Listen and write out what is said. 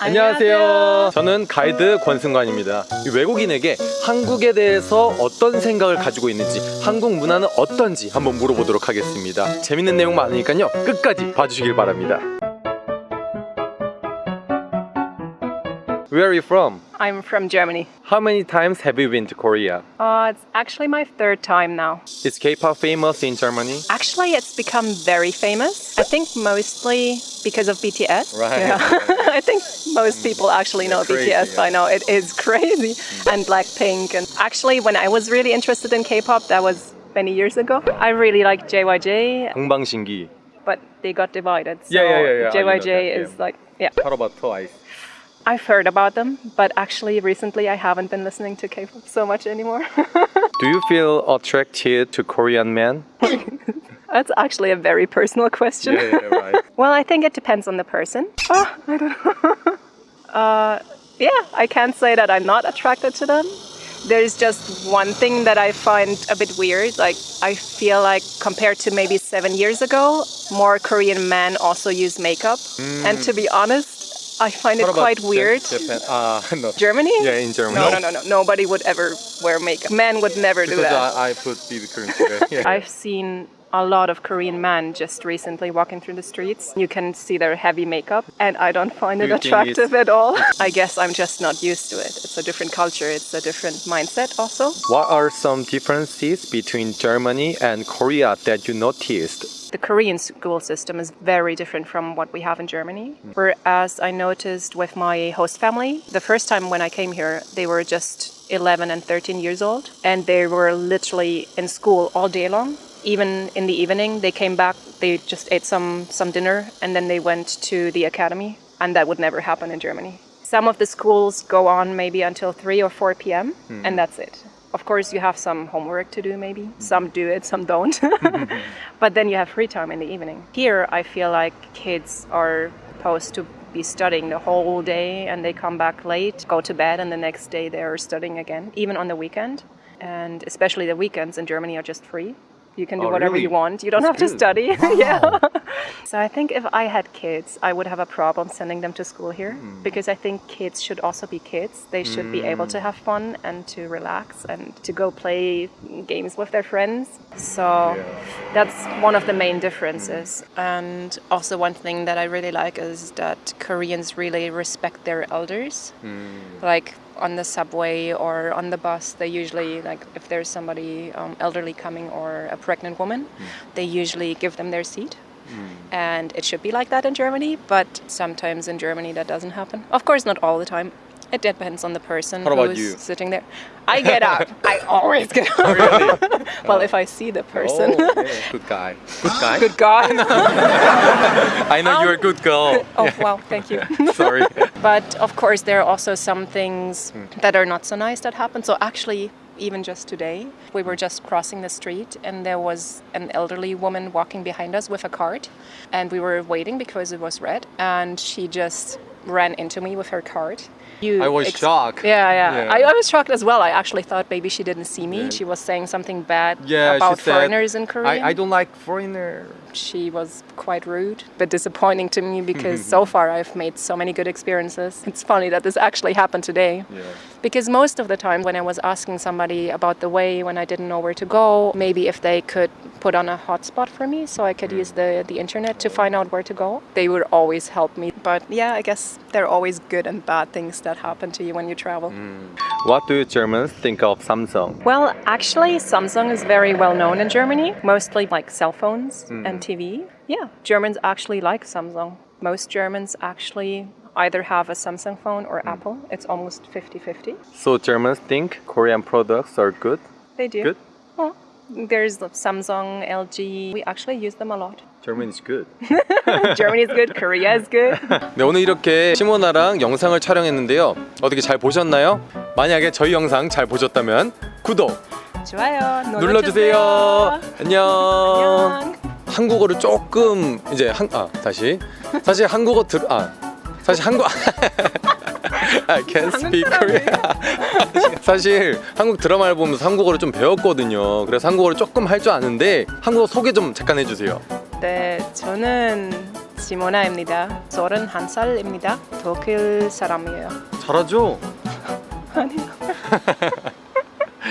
안녕하세요. 저는 가이드 권승관입니다. 이 외국인에게 한국에 대해서 어떤 생각을 가지고 있는지, 한국 문화는 어떤지 한번 물어보도록 하겠습니다. 재밌는 내용 많으니까요. 끝까지 봐주시길 바랍니다. Where are you from? I'm from Germany. How many times have you been to Korea? Uh, it's actually my third time now. Is K-pop famous in Germany? Actually, it's become very famous. I think mostly because of BTS. Right. Yeah. I think most people actually know crazy, BTS by now. It is crazy. And Blackpink. And actually, when I was really interested in K-pop, that was many years ago. I really like JYJ, 동방신기. but they got divided. So Yeah, yeah, yeah, yeah. I know JYJ that, is yeah. like, yeah. What about Twice? I've heard about them, but actually recently I haven't been listening to K-pop so much anymore. Do you feel attracted to Korean men? That's actually a very personal question. right. Well, I think it depends on the person. Oh, I don't know. uh, yeah, I can't say that I'm not attracted to them. There's just one thing that I find a bit weird. Like, I feel like compared to maybe seven years ago, more Korean men also use makeup. And to be honest, I find it quite weird. Japan? Uh, no. Germany? Yeah, in Germany. No, no, no, no. Nobody would ever wear makeup. Men would never do that. I, I put BB cream today. Yeah. I've seen a lot of Korean men just recently walking through the streets. You can see their heavy makeup, and I don't find it attractive at all. I guess I'm just not used to it. It's a different culture, it's a different mindset, also. What are some differences between Germany and Korea that you noticed? The Korean school system is very different from what we have in Germany. Whereas I noticed with my host family, the first time when I came here, they were just 11 and 13 years old, and they were literally in school all day long. Even in the evening, they came back, they just ate some, some dinner, and then they went to the academy, and that would never happen in Germany. Some of the schools go on maybe until 3 or 4 p.m., hmm. and that's it. Of course, you have some homework to do, maybe. Some do it, some don't. but then you have free time in the evening. Here, I feel like kids are supposed to be studying the whole day and they come back late, go to bed, and the next day they're studying again, even on the weekend. And especially the weekends in Germany are just free. You can do Oh, whatever really? you want. You don't That's have good. to study. yeah. So I think if I had kids, I would have a problem sending them to school here Hmm. because I think kids should also be kids. They should be able to hmm. have fun and to relax and to go play games with their friends. So that's one of the main differences. Hmm. And also one thing that I really like is that Koreans really respect their elders. Hmm. Like on the subway or on the bus, they usually like if there's somebody um, elderly coming or a pregnant woman, they usually give them their seat. And it should be like that in Germany, but sometimes in Germany that doesn't happen. Of course, not all the time. It depends on the person who's you? sitting there. I get up. I always get up. Really? well, if I see the person. Oh, yeah. Good guy. Good guy? Good guy. I know you're a good girl. oh, wow, thank you. Sorry. But of course, there are also some things Hmm. that are not so nice that happen. So actually, even just today, we were just crossing the street and there was an elderly woman walking behind us with a cart, and we were waiting because it was red, and she just ran into me with her cart. You I was shocked. Yeah, yeah. Yeah. I, I was shocked as well. I actually thought maybe she didn't see me. Yeah. She was saying something bad Yeah, about foreigners in Korea I, I don't like foreigner. she was quite rude, but disappointing to me because so far I've made so many good experiences. It's funny that this actually happened today. Yeah. Because most of the time, when I was asking somebody about the way, when I didn't know where to go, maybe if they could put on a hotspot for me so I could mm. use the, the internet to find out where to go, they would always help me. But yeah, I guess there are always good and bad things that happen to you when you travel. Mm. What do Germans think of Samsung? Well, actually, Samsung is very well known in Germany, mostly like cell phones mm. and TV. Yeah, Germans actually like Samsung. Most Germans actually either have a Samsung phone or Apple. It's almost 50 50. So Germans think Korean products are good? They do. Good? Well, there's the Samsung, LG. We actually use them a lot. German is good. Germany is good, Korea is good. 네, 오늘 이렇게 시모나랑 영상을 촬영했는데요. 어떻게 잘 보셨나요? 만약에 저희 영상 잘 보셨다면 구독 좋아요. 눌러주세요. 안녕. 안녕. 한국어를 조금 이제 한, 아 다시 사실 한국어 들, 아 사실 한국 I can't speak Korean. 사실 한국 드라마를 보면서 한국어를 좀 배웠거든요. 그래서 한국어를 조금 할 줄 아는데 한국어 소개 좀 잠깐 해주세요. 네, 저는 시모나입니다. 31살입니다. 독일 사람이에요. 잘하죠? 아니요.